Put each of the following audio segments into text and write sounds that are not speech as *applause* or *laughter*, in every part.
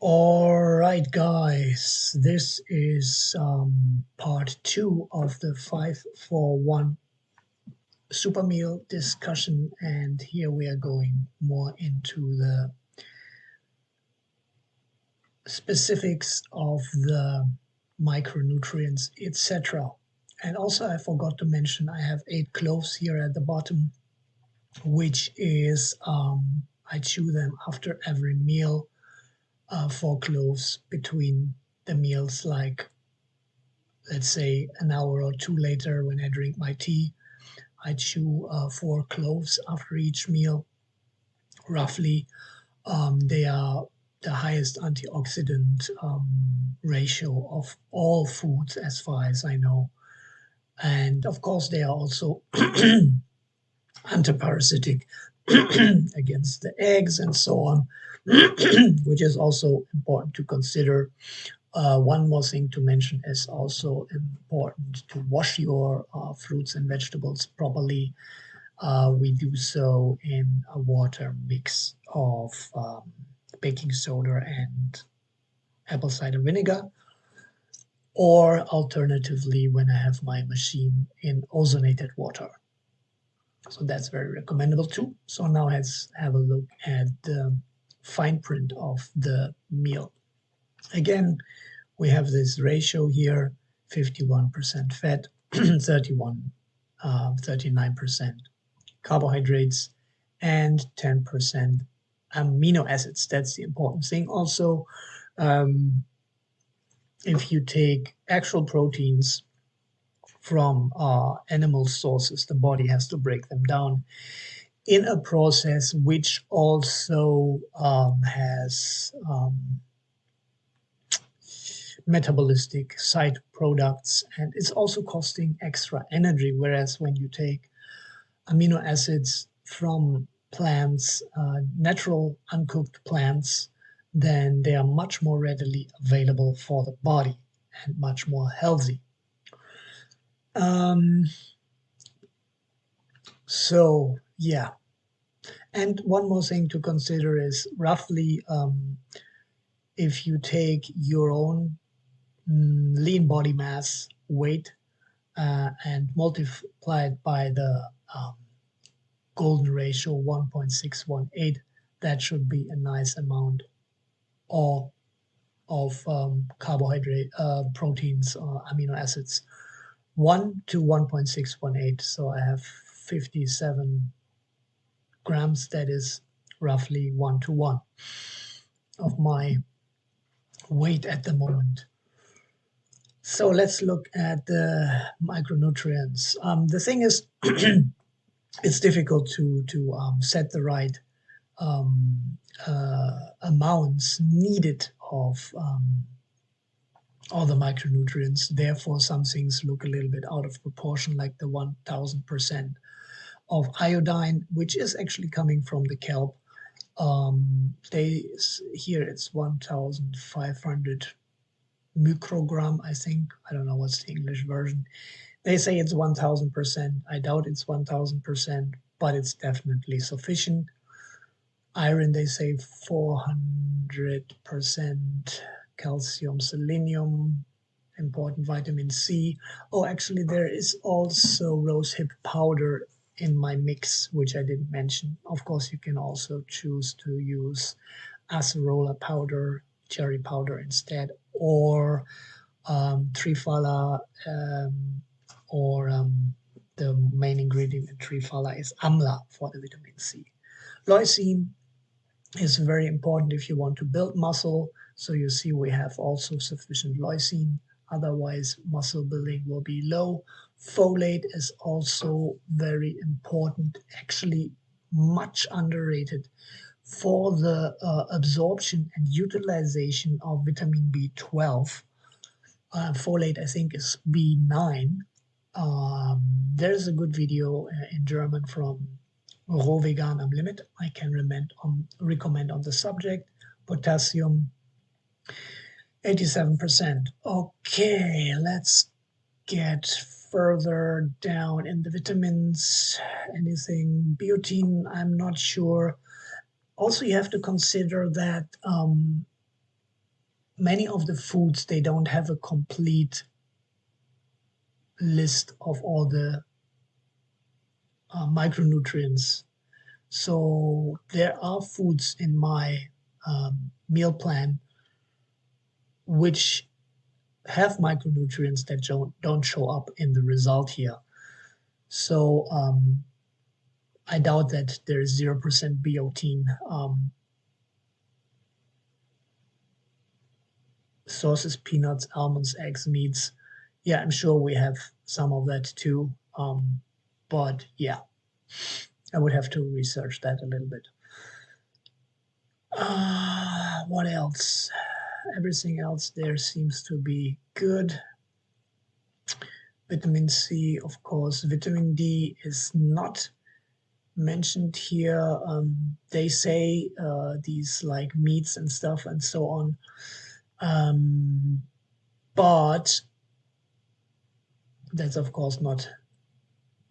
All right, guys, this is um, part two of the 541 super meal discussion, and here we are going more into the specifics of the micronutrients, etc. And also, I forgot to mention I have eight cloves here at the bottom, which is um, I chew them after every meal uh, four cloves between the meals, like let's say an hour or two later when I drink my tea, I chew uh, four cloves after each meal. Roughly, um, they are the highest antioxidant um, ratio of all foods, as far as I know. And of course, they are also *clears throat* antiparasitic *clears throat* against the eggs and so on. *clears throat* which is also important to consider. Uh, one more thing to mention is also important to wash your uh, fruits and vegetables properly. Uh, we do so in a water mix of um, baking soda and apple cider vinegar, or alternatively, when I have my machine in ozonated water. So that's very recommendable too. So now let's have a look at the fine print of the meal. Again, we have this ratio here, 51% fat, *clears throat* 31, uh, 39% carbohydrates, and 10% amino acids. That's the important thing. Also, um, if you take actual proteins from uh, animal sources, the body has to break them down in a process which also um, has um, metabolistic side products and it's also costing extra energy. Whereas when you take amino acids from plants uh, natural uncooked plants then they are much more readily available for the body and much more healthy um, so yeah and one more thing to consider is roughly um, if you take your own mm, lean body mass weight uh, and multiply it by the um, golden ratio 1.618, that should be a nice amount of, of um, carbohydrate, uh, proteins, or amino acids. 1 to 1.618, so I have 57 grams, that is roughly one to one of my weight at the moment. So let's look at the micronutrients. Um, the thing is, *clears throat* it's difficult to to um, set the right um, uh, amounts needed of um, all the micronutrients. Therefore, some things look a little bit out of proportion, like the 1000 percent of iodine, which is actually coming from the kelp. Um, they here it's 1,500 microgram, I think. I don't know what's the English version. They say it's 1,000%. I doubt it's 1,000%, but it's definitely sufficient. Iron, they say 400%. Calcium, selenium, important vitamin C. Oh, actually, there is also rosehip powder in my mix, which I didn't mention. Of course, you can also choose to use acerola powder, cherry powder instead, or um, triphala, um, or um, the main ingredient in triphala is amla for the vitamin C. Lysine is very important if you want to build muscle. So you see we have also sufficient lysine, otherwise muscle building will be low. Folate is also very important, actually much underrated for the uh, absorption and utilization of vitamin B12. Uh, folate, I think, is B9. Um, there's a good video uh, in German from Raw Vegan am I can recommend on, recommend on the subject. Potassium 87%. Okay, let's get further down in the vitamins. Anything, biotin, I'm not sure. Also, you have to consider that um, many of the foods they don't have a complete list of all the uh, micronutrients so there are foods in my um, meal plan which have micronutrients that don't, don't show up in the result here. So um, I doubt that there is 0% biotin. Um, sources, peanuts, almonds, eggs, meats. Yeah, I'm sure we have some of that too. Um, but yeah, I would have to research that a little bit. Uh, what else? Everything else there seems to be good. Vitamin C, of course. Vitamin D is not mentioned here. Um, they say uh, these like meats and stuff and so on. Um, but that's of course not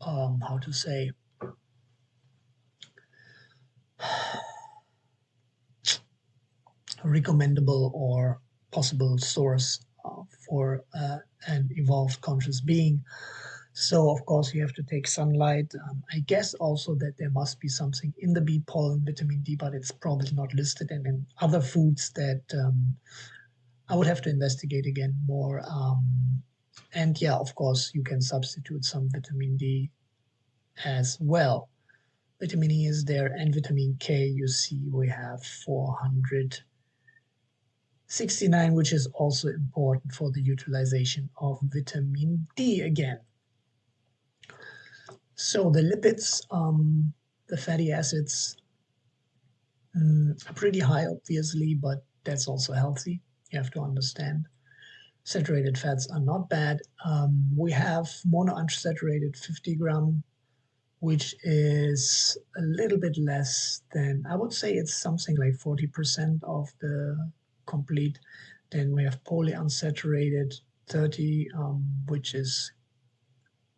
um, how to say recommendable or possible source uh, for uh, an evolved conscious being. So of course you have to take sunlight. Um, I guess also that there must be something in the bee pollen, vitamin D, but it's probably not listed. And in other foods that um, I would have to investigate again more. Um, and yeah, of course you can substitute some vitamin D as well. Vitamin E is there and vitamin K, you see we have 400 69, which is also important for the utilization of vitamin D again. So the lipids, um, the fatty acids, um, are pretty high, obviously, but that's also healthy. You have to understand. Saturated fats are not bad. Um, we have monounsaturated 50 gram, which is a little bit less than, I would say it's something like 40% of the complete. Then we have polyunsaturated 30, um, which is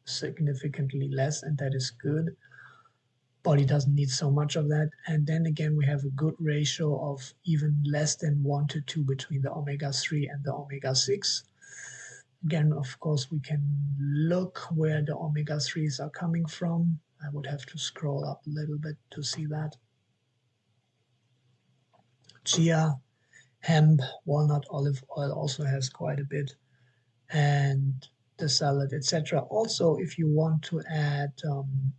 significantly less, and that is good. Body doesn't need so much of that. And then again, we have a good ratio of even less than 1 to 2 between the omega-3 and the omega-6. Again, of course, we can look where the omega-3s are coming from. I would have to scroll up a little bit to see that. Chia, hemp, walnut, olive oil also has quite a bit, and the salad, etc. Also, if you want to add um,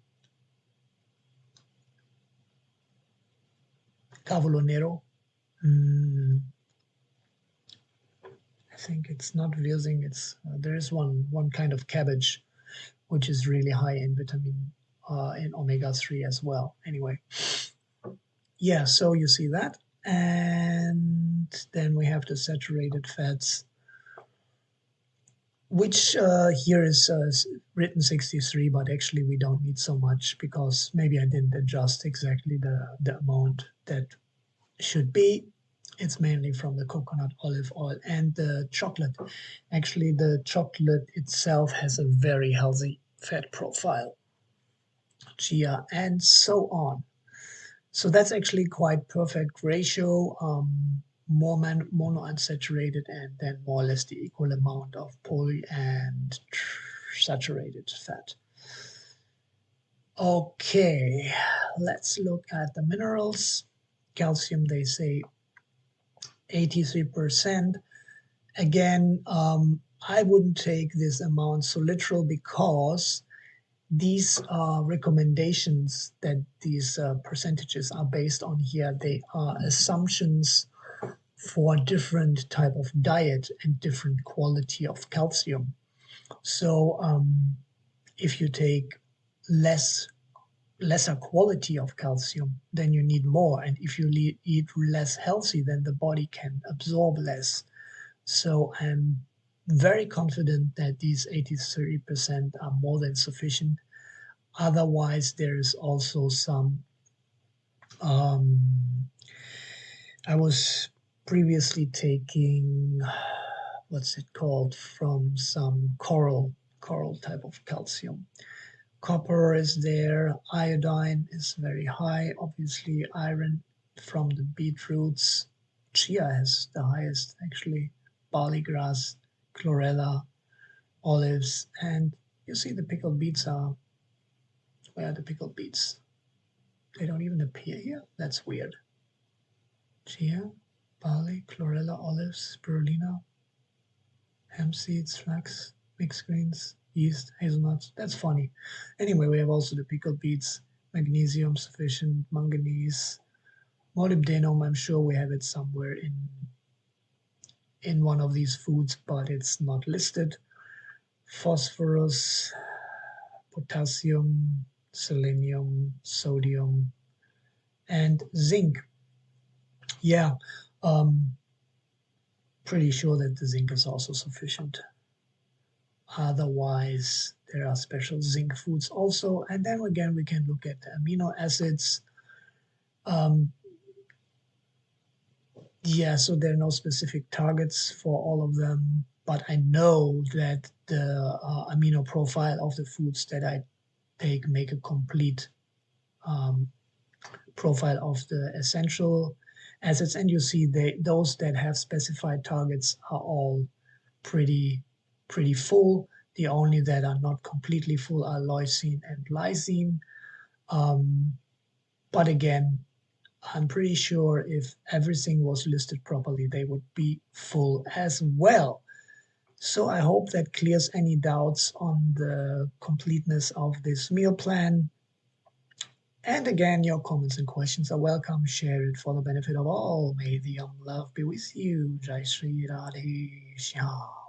cavolo nero, mm, I think it's not Wirsing, it's uh, there is one one kind of cabbage which is really high in vitamin uh, in omega-3 as well. Anyway, yeah, so you see that and then we have the saturated fats which uh, here is uh, written 63 but actually we don't need so much because maybe I didn't adjust exactly the, the amount that should be. It's mainly from the coconut olive oil and the chocolate. Actually the chocolate itself has a very healthy fat profile chia and so on. So that's actually quite perfect ratio, um, more man, monounsaturated and then more or less the equal amount of poly and saturated fat. Okay, let's look at the minerals. Calcium, they say 83%. Again, um, I wouldn't take this amount so literal because these uh, recommendations that these uh, percentages are based on here, they are assumptions for different type of diet and different quality of calcium. So um, if you take less lesser quality of calcium, then you need more. And if you eat less healthy, then the body can absorb less. So I'm very confident that these 83% are more than sufficient. Otherwise, there is also some. Um, I was previously taking what's it called from some coral coral type of calcium. Copper is there, iodine is very high, obviously iron from the beetroots, chia has the highest actually, barley grass, chlorella, olives, and you see the pickled beets are, where are the pickled beets? They don't even appear here? That's weird. Chia, barley, chlorella, olives, spirulina, hemp seeds, flax, mixed greens, yeast, hazelnuts. That's funny. Anyway, we have also the pickled beets, magnesium sufficient, manganese, molybdenum. I'm sure we have it somewhere in in one of these foods, but it's not listed. Phosphorus, potassium, selenium, sodium, and zinc. Yeah, um, pretty sure that the zinc is also sufficient. Otherwise, there are special zinc foods also. And then again, we can look at the amino acids. Um, yeah, so there are no specific targets for all of them, but I know that the uh, amino profile of the foods that I take make a complete um, profile of the essential acids. And you see they, those that have specified targets are all pretty pretty full. The only that are not completely full are leucine and lysine. Um, but again, I'm pretty sure if everything was listed properly, they would be full as well. So I hope that clears any doubts on the completeness of this meal plan. And again, your comments and questions are welcome. Share it for the benefit of all. May the young love be with you. Jai Sri Radhe Shyam.